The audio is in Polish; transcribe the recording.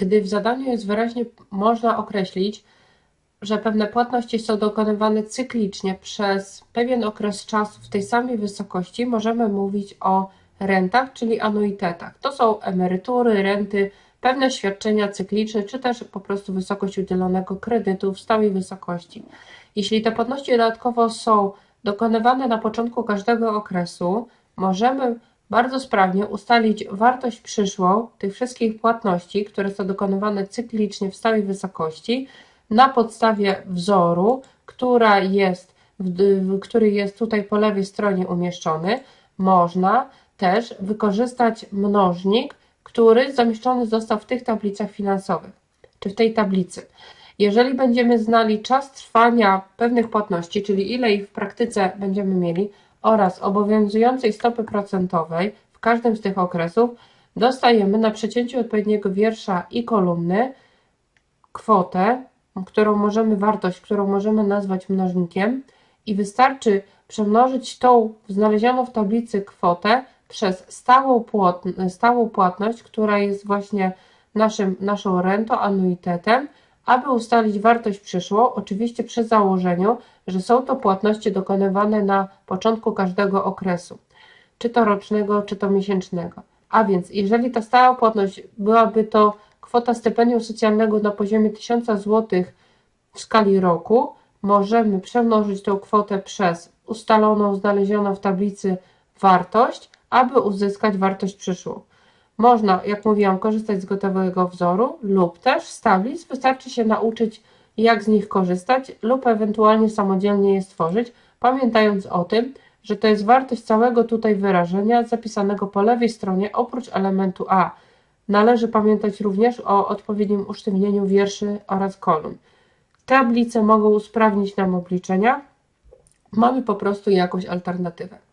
gdy w zadaniu jest wyraźnie można określić, że pewne płatności są dokonywane cyklicznie przez pewien okres czasu w tej samej wysokości, możemy mówić o rentach, czyli anuitetach. To są emerytury, renty, pewne świadczenia cykliczne, czy też po prostu wysokość udzielonego kredytu w stałej wysokości. Jeśli te płatności dodatkowo są dokonywane na początku każdego okresu, możemy bardzo sprawnie ustalić wartość przyszłą tych wszystkich płatności, które są dokonywane cyklicznie w stałej wysokości, na podstawie wzoru, która jest, który jest tutaj po lewej stronie umieszczony, można też wykorzystać mnożnik, który zamieszczony został w tych tablicach finansowych, czy w tej tablicy. Jeżeli będziemy znali czas trwania pewnych płatności, czyli ile ich w praktyce będziemy mieli, oraz obowiązującej stopy procentowej w każdym z tych okresów, dostajemy na przecięciu odpowiedniego wiersza i kolumny kwotę, którą możemy, wartość, którą możemy nazwać mnożnikiem i wystarczy przemnożyć tą znalezioną w tablicy kwotę przez stałą, stałą płatność, która jest właśnie naszym, naszą rentą, anuitetem, aby ustalić wartość przyszłą, oczywiście przy założeniu, że są to płatności dokonywane na początku każdego okresu, czy to rocznego, czy to miesięcznego. A więc, jeżeli ta stała płatność byłaby to kwota stypendium socjalnego na poziomie 1000 zł w skali roku, możemy przemnożyć tą kwotę przez ustaloną, znalezioną w tablicy wartość, aby uzyskać wartość przyszłą. Można, jak mówiłam, korzystać z gotowego wzoru lub też z tablic. Wystarczy się nauczyć, jak z nich korzystać lub ewentualnie samodzielnie je stworzyć, pamiętając o tym, że to jest wartość całego tutaj wyrażenia zapisanego po lewej stronie oprócz elementu A. Należy pamiętać również o odpowiednim usztywnieniu wierszy oraz kolumn. Tablice mogą usprawnić nam obliczenia. Mamy po prostu jakąś alternatywę.